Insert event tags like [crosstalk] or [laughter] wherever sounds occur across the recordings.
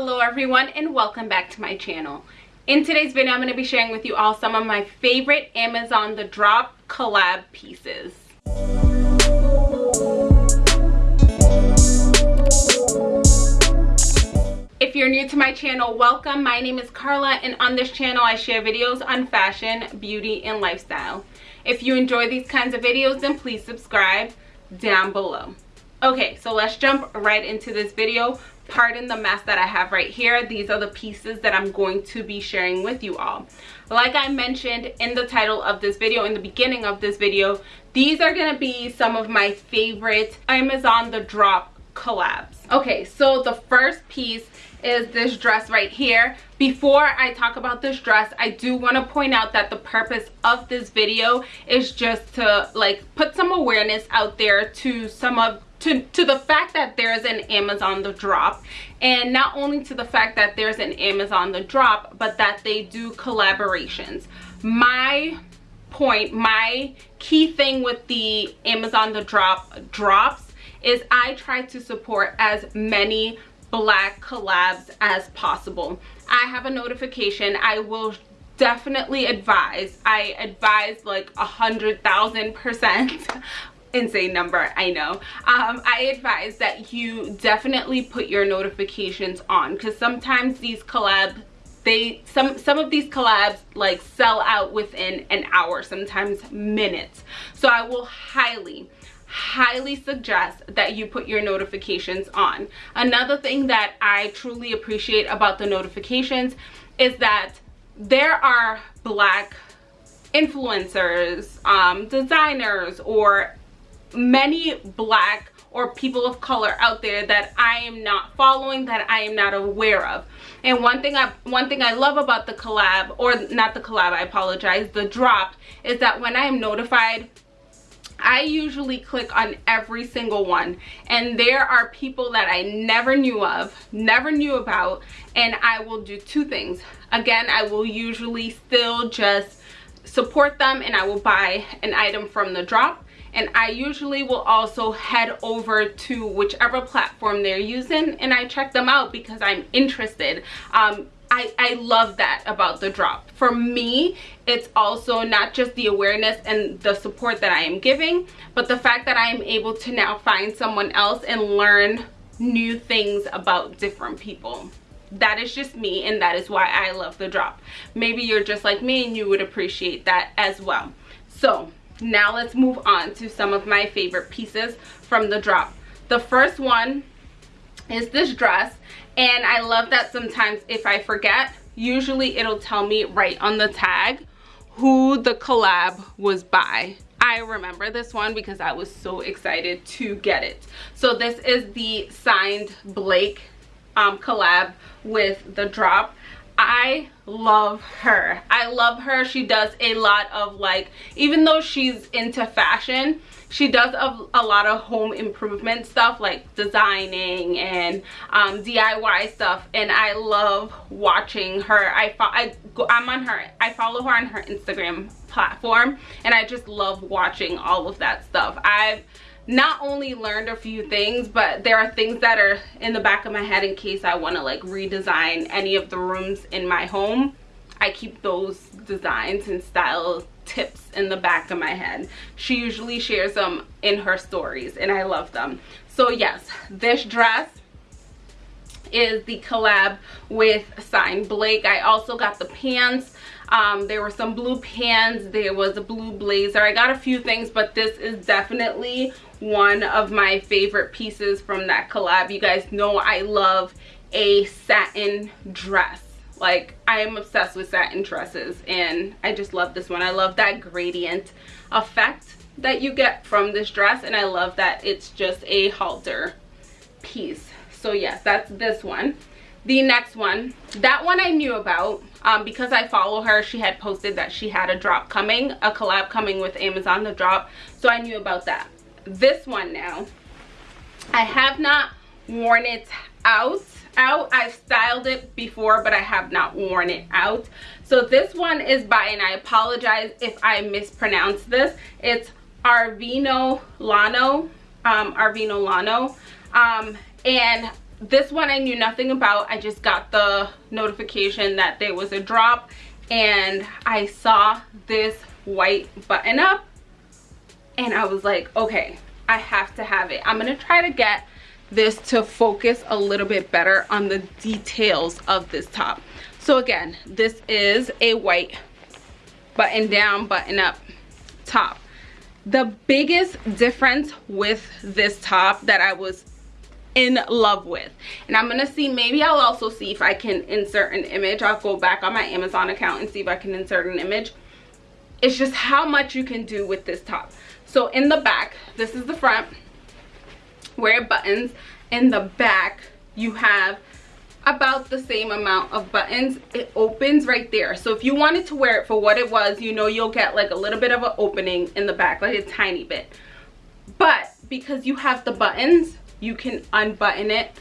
hello everyone and welcome back to my channel in today's video i'm going to be sharing with you all some of my favorite amazon the drop collab pieces If you're new to my channel, welcome. My name is Carla and on this channel I share videos on fashion, beauty, and lifestyle. If you enjoy these kinds of videos, then please subscribe down below. Okay, so let's jump right into this video pardon the mess that I have right here. These are the pieces that I'm going to be sharing with you all. Like I mentioned in the title of this video, in the beginning of this video, these are going to be some of my favorite Amazon The Drop collabs. Okay, so the first piece is this dress right here. Before I talk about this dress, I do want to point out that the purpose of this video is just to like put some awareness out there to some of to to the fact that there's an amazon the drop and not only to the fact that there's an amazon the drop but that they do collaborations. My point my key thing with the amazon the drop drops is i try to support as many black collabs as possible. I have a notification. I will definitely advise. I advise like a hundred thousand percent insane number i know. Um, i advise that you definitely put your notifications on because sometimes these collabs they some some of these collabs like sell out within an hour sometimes minutes. So i will highly highly suggest that you put your notifications on. Another thing that i truly appreciate about the notifications is that there are black influencers um, designers or many black or people of color out there that I am not following that I am not aware of. And one thing I one thing I love about the collab or not the collab I apologize the drop is that when I am notified I usually click on every single one. And there are people that I never knew of never knew about and I will do two things. Again I will usually still just support them and I will buy an item from the drop and I usually will also head over to whichever platform they're using and I check them out because I'm interested. Um, I, I love that about the drop. For me, it's also not just the awareness and the support that I am giving, but the fact that I am able to now find someone else and learn new things about different people that is just me and that is why I love the drop. Maybe you're just like me and you would appreciate that as well. So now let's move on to some of my favorite pieces from the drop the first one is this dress and i love that sometimes if i forget usually it'll tell me right on the tag who the collab was by I remember this one because I was so excited to get it. So this is the signed Blake um, collab with the drop. I love her. I love her. She does a lot of like, even though she's into fashion, she does a, a lot of home improvement stuff like designing and um, DIY stuff. And I love watching her. I, I, I'm on her, I follow her on her Instagram platform and I just love watching all of that stuff. I've not only learned a few things but there are things that are in the back of my head in case i want to like redesign any of the rooms in my home. I keep those designs and style tips in the back of my head. She usually shares them in her stories and i love them. So yes this dress is the collab with sign blake. I also got the pants um, there were some blue pants there was a blue blazer. I got a few things but this is definitely one of my favorite pieces from that collab. You guys know i love a satin dress. Like i am obsessed with satin dresses and i just love this one. I love that gradient effect that you get from this dress and i love that it's just a halter piece. So yes that's this one the next one. That one i knew about um, because i follow her. She had posted that she had a drop coming a collab coming with amazon the drop. So i knew about that. This one now. I have not worn it out out. I've styled it before but i have not worn it out. So this one is by and i apologize if i mispronounce this. It's arvino lano um arvino lano. Um and this one I knew nothing about. I just got the notification that there was a drop and I saw this white button up and I was like, okay, I have to have it. I'm gonna try to get this to focus a little bit better on the details of this top. So again, this is a white button down, button up top. The biggest difference with this top that I was in love with. And i'm gonna see maybe i'll also see if i can insert an image. I'll go back on my amazon account and see if i can insert an image. It's just how much you can do with this top. So in the back this is the front where it buttons. In the back you have about the same amount of buttons. It opens right there. So if you wanted to wear it for what it was you know you'll get like a little bit of an opening in the back like a tiny bit. But because you have the buttons you can unbutton it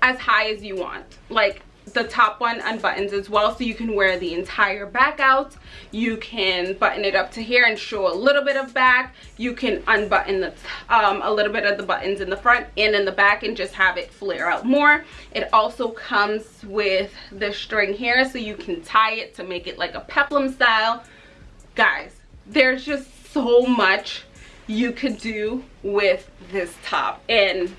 as high as you want. Like the top one unbuttons as well so you can wear the entire back out. You can button it up to here and show a little bit of back. You can unbutton the um, a little bit of the buttons in the front and in the back and just have it flare out more. It also comes with the string here so you can tie it to make it like a peplum style. Guys there's just so much you could do with this top and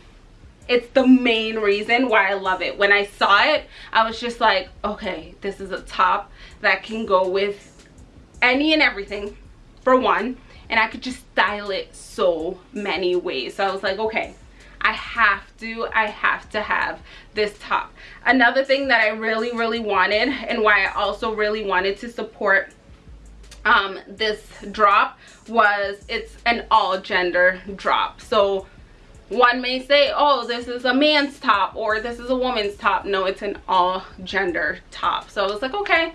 it's the main reason why I love it. When I saw it, I was just like, okay, this is a top that can go with any and everything for one. And I could just style it so many ways. So I was like, okay, I have to, I have to have this top. Another thing that I really, really wanted and why I also really wanted to support um, this drop was it's an all gender drop. So one may say oh this is a man's top or this is a woman's top. No it's an all gender top. So i was like okay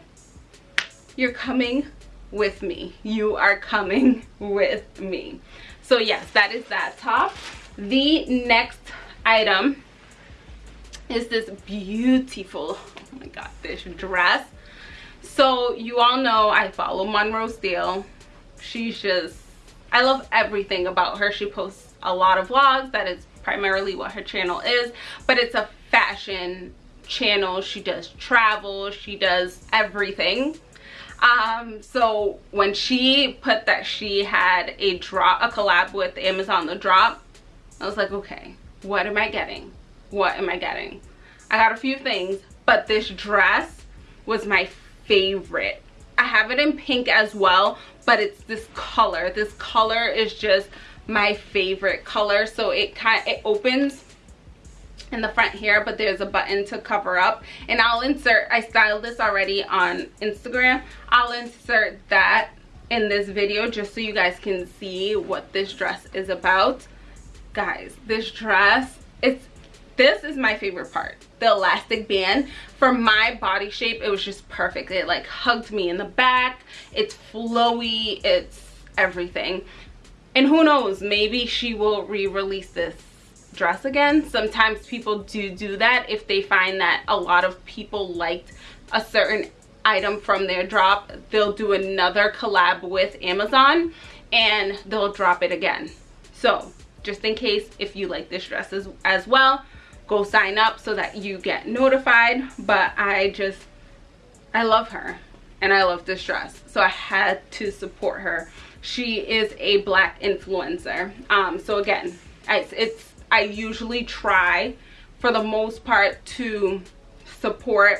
you're coming with me. You are coming [laughs] with me. So yes that is that top. The next item is this beautiful oh my god this dress. So you all know i follow monroe steele. She's just i love everything about her. She posts a lot of vlogs. That is primarily what her channel is. But it's a fashion channel. She does travel. She does everything. Um so when she put that she had a drop a collab with amazon the drop i was like okay what am i getting? What am i getting? I got a few things but this dress was my favorite. I have it in pink as well but it's this color. This color is just my favorite color. So it kind it opens in the front here but there's a button to cover up. And i'll insert i styled this already on instagram. I'll insert that in this video just so you guys can see what this dress is about. Guys this dress it's this is my favorite part. The elastic band for my body shape it was just perfect. It like hugged me in the back. It's flowy. It's everything and who knows maybe she will re-release this dress again. Sometimes people do do that if they find that a lot of people liked a certain item from their drop they'll do another collab with amazon and they'll drop it again. So just in case if you like this dress as, as well go sign up so that you get notified. But i just i love her and i love this dress. So i had to support her she is a black influencer. Um so again I, it's i usually try for the most part to support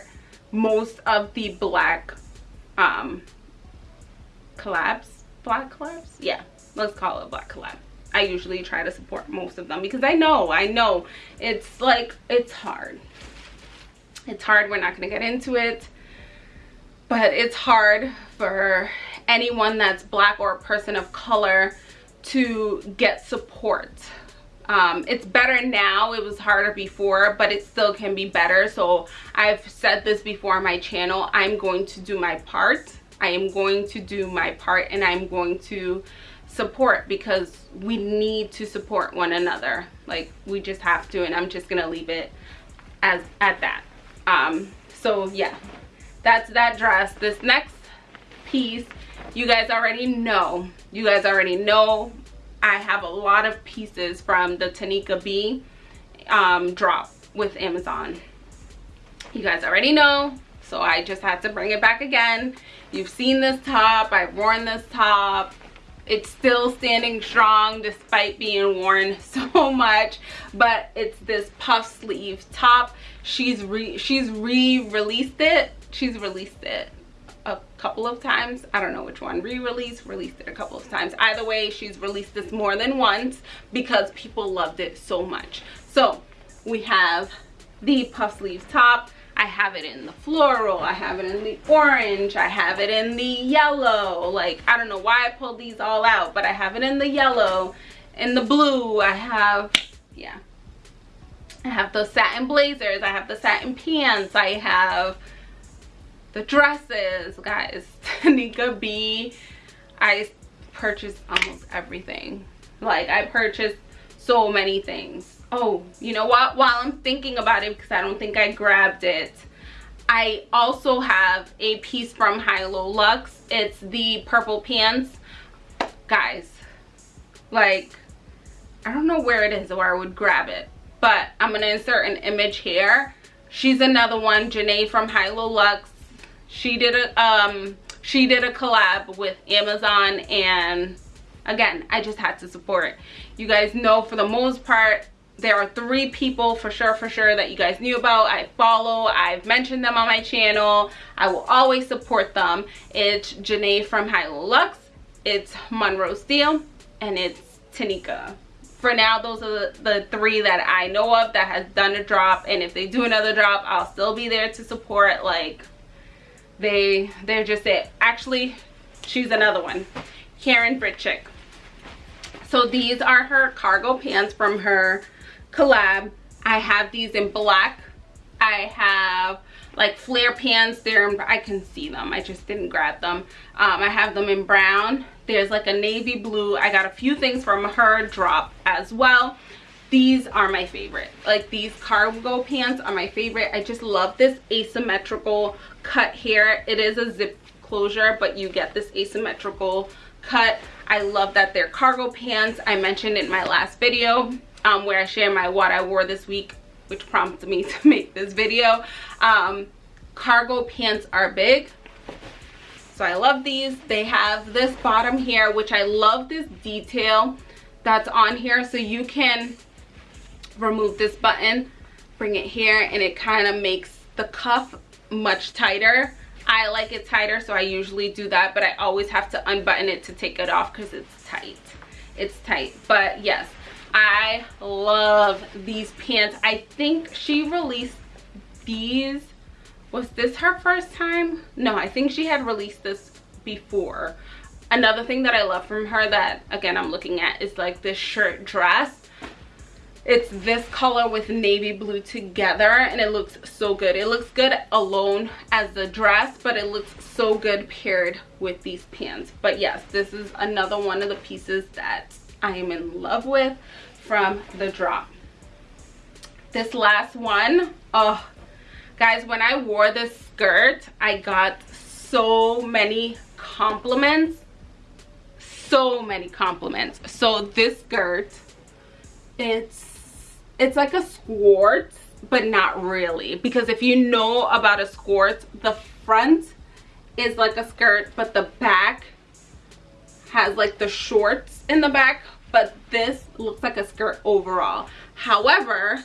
most of the black um collabs. Black collabs? Yeah let's call it black collab. I usually try to support most of them because i know i know. It's like it's hard. It's hard we're not going to get into it. But it's hard for anyone that's black or a person of color to get support. Um, it's better now it was harder before but it still can be better. So i've said this before on my channel i'm going to do my part. I am going to do my part and i'm going to support because we need to support one another. Like we just have to and i'm just gonna leave it as at that. Um so yeah. That's that dress. This next piece you guys already know you guys already know i have a lot of pieces from the tanika b um, drop with Amazon. You guys already know, so I just had to bring it back again. You've seen this top, I've worn this top. It's still standing strong despite being worn [laughs] so much, but it's this puff sleeve top. She's re she's re-released it. She's released it a couple of times. I don't know which one. Re-release released it a couple of times. Either way she's released this more than once because people loved it so much. So we have the puff sleeve top. I have it in the floral. I have it in the orange. I have it in the yellow. Like i don't know why i pulled these all out but i have it in the yellow in the blue. I have yeah. I have those satin blazers. I have the satin pants. I have the dresses guys. [laughs] Tanika B I purchased almost everything. Like I purchased so many things. Oh you know what? While I'm thinking about it because I don't think I grabbed it I also have a piece from Hilo Lux it's the purple pants. Guys like I don't know where it is or I would grab it but I'm gonna insert an image here. She's another one Janae from Hilo Lux she did a um she did a collab with amazon and again i just had to support you guys know for the most part there are three people for sure for sure that you guys knew about. I follow i've mentioned them on my channel. I will always support them. It's janae from Hilo Lux it's monroe steele and it's tanika. For now those are the, the, three that i know of that has done a drop and if they do another drop i'll still be there to support like they they're just it. Actually choose another one. Karen britchick so these are her cargo pants from her collab. I have these in black. I have like flare pants. There i can see them. I just didn't grab them. Um, i have them in brown. There's like a navy blue. I got a few things from her drop as well these are my favorite. Like these cargo pants are my favorite. I just love this asymmetrical cut here. It is a zip closure but you get this asymmetrical cut. I love that they're cargo pants. I mentioned in my last video um, where i share my what i wore this week which prompted me [laughs] to make this video. Um, cargo pants are big. So i love these. They have this bottom here which i love this detail that's on here. So you can remove this button bring it here and it kind of makes the cuff much tighter. I like it tighter so I usually do that but I always have to unbutton it to take it off because it's tight. It's tight. But yes I love these pants. I think she released these was this her first time? No I think she had released this before. Another thing that I love from her that again I'm looking at is like this shirt dress it's this color with navy blue together and it looks so good. It looks good alone as the dress but it looks so good paired with these pants. But yes this is another one of the pieces that i am in love with from the drop. This last one oh guys when i wore this skirt i got so many compliments. So many compliments. So this skirt it's it's like a skirt but not really. Because if you know about a skirt the front is like a skirt but the back has like the shorts in the back but this looks like a skirt overall. However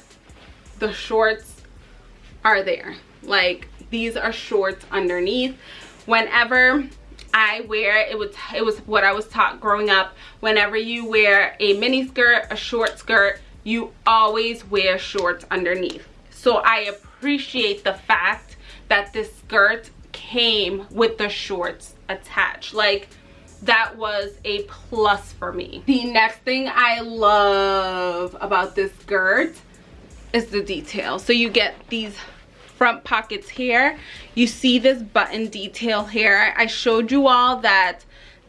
the shorts are there. Like these are shorts underneath. Whenever I wear it was it was what I was taught growing up. Whenever you wear a mini skirt a short skirt you always wear shorts underneath. So i appreciate the fact that this skirt came with the shorts attached. Like that was a plus for me. The next thing i love about this skirt is the detail. So you get these front pockets here. You see this button detail here. I showed you all that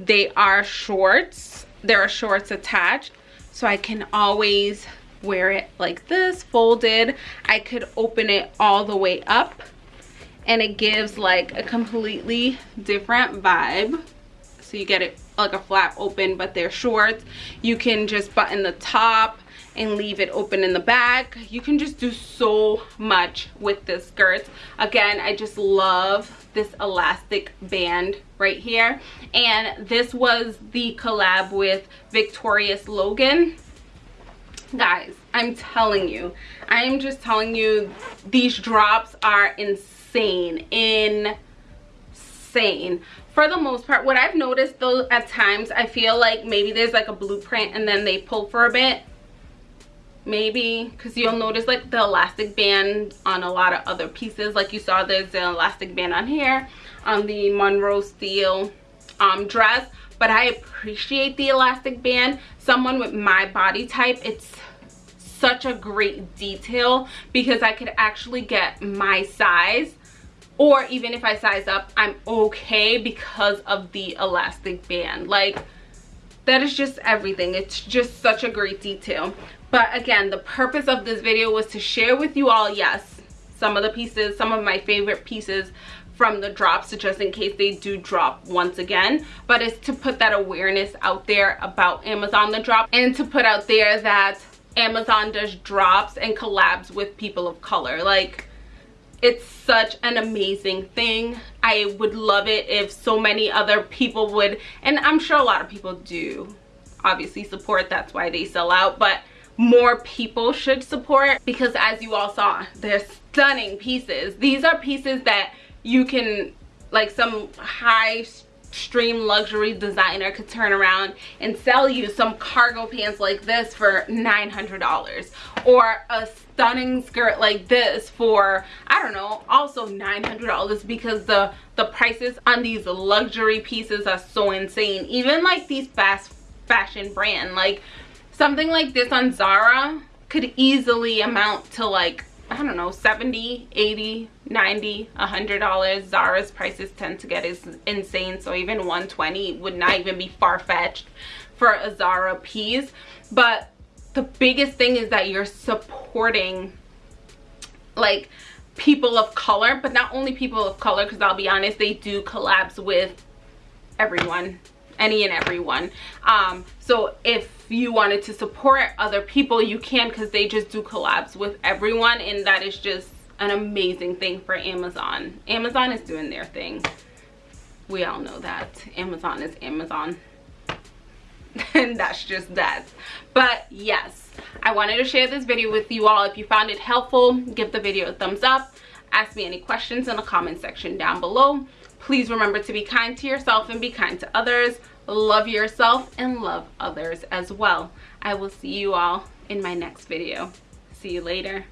they are shorts. There are shorts attached. So i can always wear it like this folded. I could open it all the way up and it gives like a completely different vibe. So you get it like a flap open but they're short you can just button the top and leave it open in the back. You can just do so much with this skirt again i just love this elastic band right here. And this was the collab with victorious logan guys i'm telling you. I am just telling you these drops are insane. Insane. For the most part what i've noticed though at times i feel like maybe there's like a blueprint and then they pull for a bit. Maybe because you'll notice like the elastic band on a lot of other pieces. Like you saw there's an elastic band on here on the monroe steele um dress but i appreciate the elastic band. Someone with my body type it's such a great detail because i could actually get my size or even if i size up i'm okay because of the elastic band. Like that is just everything. It's just such a great detail. But again the purpose of this video was to share with you all yes some of the pieces some of my favorite pieces from the drops just in case they do drop once again. But it's to put that awareness out there about amazon the drop and to put out there that amazon does drops and collabs with people of color. Like it's such an amazing thing. I would love it if so many other people would and i'm sure a lot of people do obviously support that's why they sell out but more people should support because as you all saw they're stunning pieces. These are pieces that you can like some high stream luxury designer could turn around and sell you some cargo pants like this for $900 or a stunning skirt like this for I don't know also $900 because the the prices on these luxury pieces are so insane. Even like these fast fashion brand like something like this on Zara could easily amount to like I don't know 70 80 90 100 dollars. Zara's prices tend to get is insane so even 120 would not even be far-fetched for a Zara piece. But the biggest thing is that you're supporting like people of color but not only people of color because I'll be honest they do collabs with everyone any and everyone. Um so if you wanted to support other people you can because they just do collabs with everyone and that is just an amazing thing for amazon. Amazon is doing their thing. We all know that. Amazon is amazon. [laughs] And that's just that. But yes i wanted to share this video with you all. If you found it helpful give the video a thumbs up. Ask me any questions in the comment section down below Please remember to be kind to yourself and be kind to others. Love yourself and love others as well. I will see you all in my next video. See you later.